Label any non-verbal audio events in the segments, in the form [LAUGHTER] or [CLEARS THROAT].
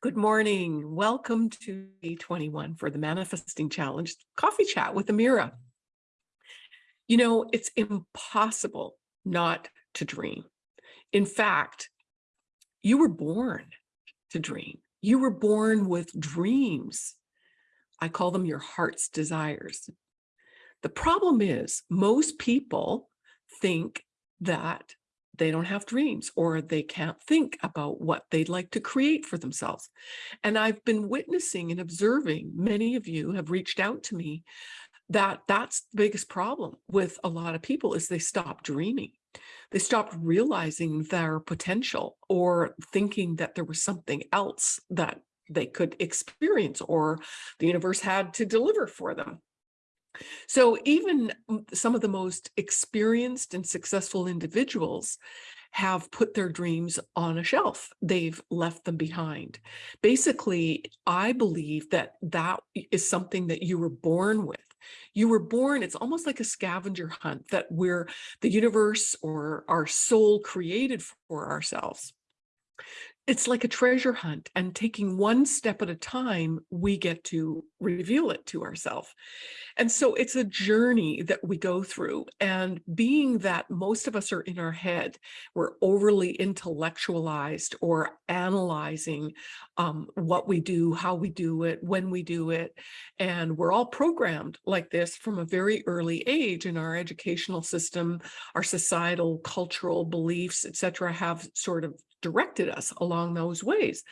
Good morning. Welcome to day 21 for the Manifesting Challenge Coffee Chat with Amira. You know, it's impossible not to dream. In fact, you were born to dream. You were born with dreams. I call them your heart's desires. The problem is most people think that they don't have dreams or they can't think about what they'd like to create for themselves. And I've been witnessing and observing, many of you have reached out to me, that that's the biggest problem with a lot of people is they stop dreaming. They stopped realizing their potential or thinking that there was something else that they could experience or the universe had to deliver for them. So even mm, some of the most experienced and successful individuals have put their dreams on a shelf. They've left them behind. Basically, I believe that that is something that you were born with. You were born, it's almost like a scavenger hunt that we're the universe or our soul created for ourselves it's like a treasure hunt and taking one step at a time, we get to reveal it to ourselves. And so it's a journey that we go through and being that most of us are in our head, we're overly intellectualized or analyzing um, what we do, how we do it, when we do it. And we're all programmed like this from a very early age in our educational system, our societal, cultural beliefs, etc., have sort of directed us along those ways.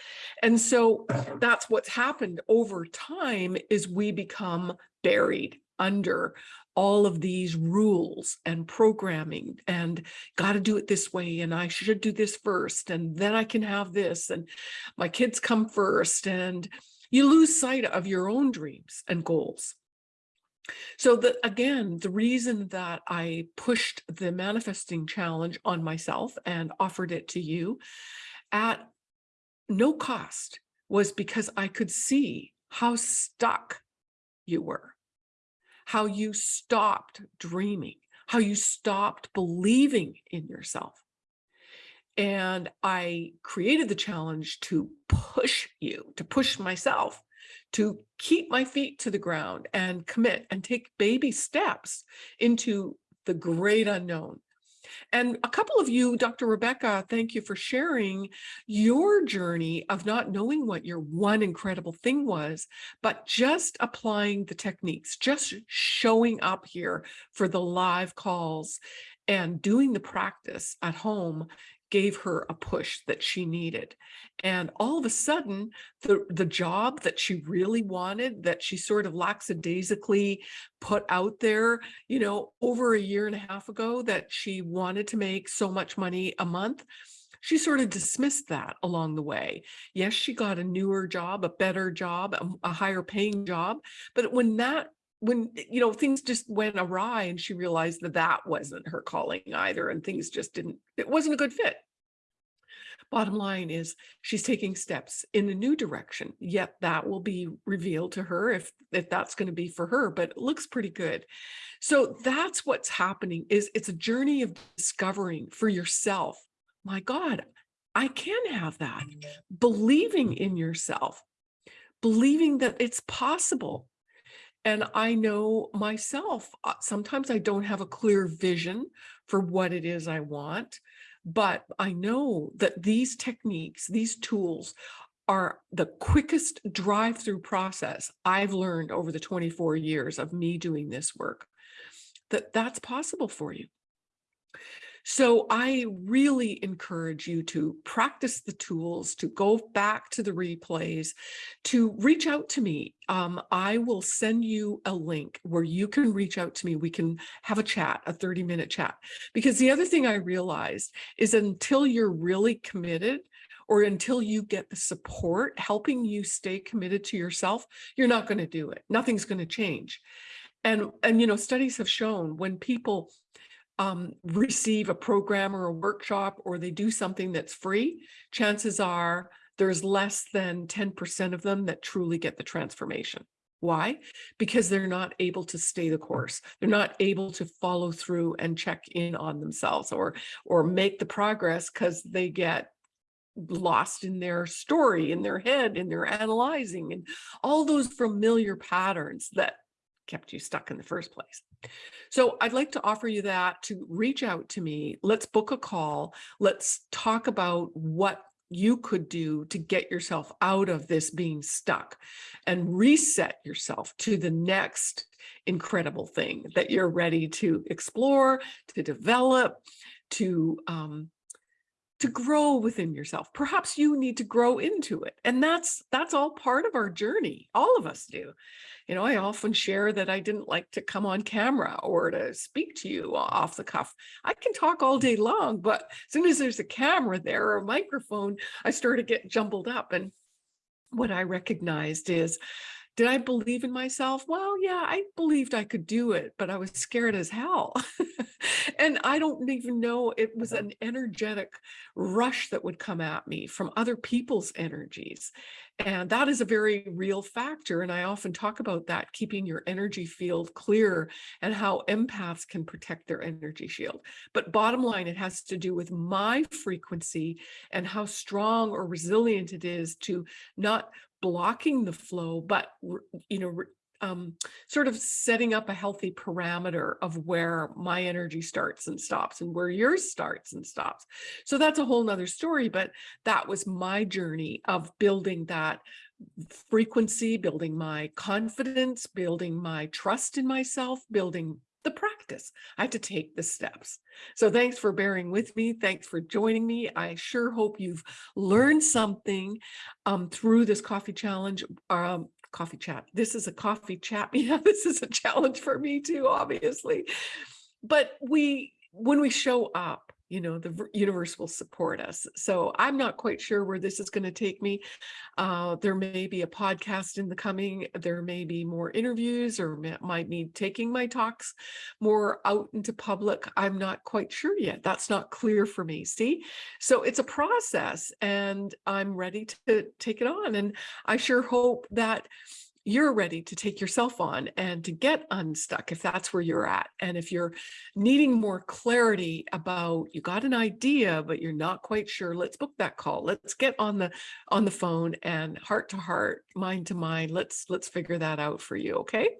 And so [CLEARS THROAT] that's what's happened over time is we become buried under all of these rules and programming and got to do it this way and I should do this first and then I can have this and my kids come first and you lose sight of your own dreams and goals. So that again, the reason that I pushed the manifesting challenge on myself and offered it to you at no cost was because I could see how stuck you were, how you stopped dreaming, how you stopped believing in yourself. And I created the challenge to push you, to push myself to keep my feet to the ground and commit and take baby steps into the great unknown. And a couple of you, Dr. Rebecca, thank you for sharing your journey of not knowing what your one incredible thing was, but just applying the techniques, just showing up here for the live calls and doing the practice at home gave her a push that she needed. And all of a sudden, the, the job that she really wanted, that she sort of lackadaisically put out there, you know, over a year and a half ago, that she wanted to make so much money a month, she sort of dismissed that along the way. Yes, she got a newer job, a better job, a, a higher paying job. But when that when eh, you know things just went awry and she realized that that wasn't her calling either and things just didn't it wasn't a good fit. Bottom line is she's taking steps in a new direction yet that will be revealed to her if if that's going to be for her but it looks pretty good. So that's what's happening is it's a journey of discovering for yourself my god i can have that. Believing in yourself believing that it's possible and I know myself, uh, sometimes I don't have a clear vision for what it is I want, but I know that these techniques, these tools are the quickest drive-through process I've learned over the 24 years of me doing this work, that that's possible for you. So I really encourage you to practice the tools, to go back to the replays, to reach out to me. Um, I will send you a link where you can reach out to me. We can have a chat, a 30 minute chat. Because the other thing I realized is until you're really committed, or until you get the support helping you stay committed to yourself, you're not going to do it. Nothing's going to change. And, and, you know, studies have shown when people um, receive a program or a workshop or they do something that's free, chances are there's less than 10% of them that truly get the transformation. Why? Because they're not able to stay the course. They're not able to follow through and check in on themselves or, or make the progress because they get lost in their story, in their head, in their analyzing, and all those familiar patterns that kept you stuck in the first place. So I'd like to offer you that to reach out to me. Let's book a call. Let's talk about what you could do to get yourself out of this being stuck and reset yourself to the next incredible thing that you're ready to explore, to develop, to um, to grow within yourself. Perhaps you need to grow into it. And that's that's all part of our journey. All of us do. You know, I often share that I didn't like to come on camera or to speak to you off the cuff. I can talk all day long, but as soon as there's a camera there or a microphone, I start to get jumbled up. And what I recognized is did I believe in myself? Well, yeah, I believed I could do it, but I was scared as hell. [LAUGHS] and I don't even know it was uh-huh. an energetic rush that would come at me from other people's energies. And that is a very real factor. And I often talk about that, keeping your energy field clear and how empaths can protect their energy shield. But bottom line, it has to do with my frequency and how strong or resilient it is to not blocking the flow, but, you know, um, sort of setting up a healthy parameter of where my energy starts and stops and where yours starts and stops. So that's a whole nother story, but that was my journey of building that frequency, building my confidence, building my trust in myself, building practice. I have to take the steps. So thanks for bearing with me. Thanks for joining me. I sure hope you've learned something um, through this coffee challenge. Um, coffee chat. This is a coffee chat. [LAUGHS] Yeah, this is a challenge for me too, obviously. But we, when we show up, you know, the universe will support us. So I'm not quite sure where this is going to take me. Uh, there may be a podcast in the coming, there may be more interviews or might be taking my talks more out into public. I'm not quite sure yet. That's not clear for me. See, so it's a process and I'm ready to take it on. And I sure hope that you're ready to take yourself on and to get unstuck if that's where you're at. And if you're needing more clarity about you got an idea, but you're not quite sure, let's book that call. Let's get on the on the phone and heart to heart, mind to mind. Let's let's figure that out for you. Okay.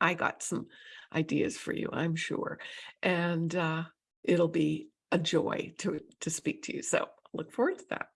I got some ideas for you, I'm sure. And uh, it'll be a joy to to speak to you. So look forward to that.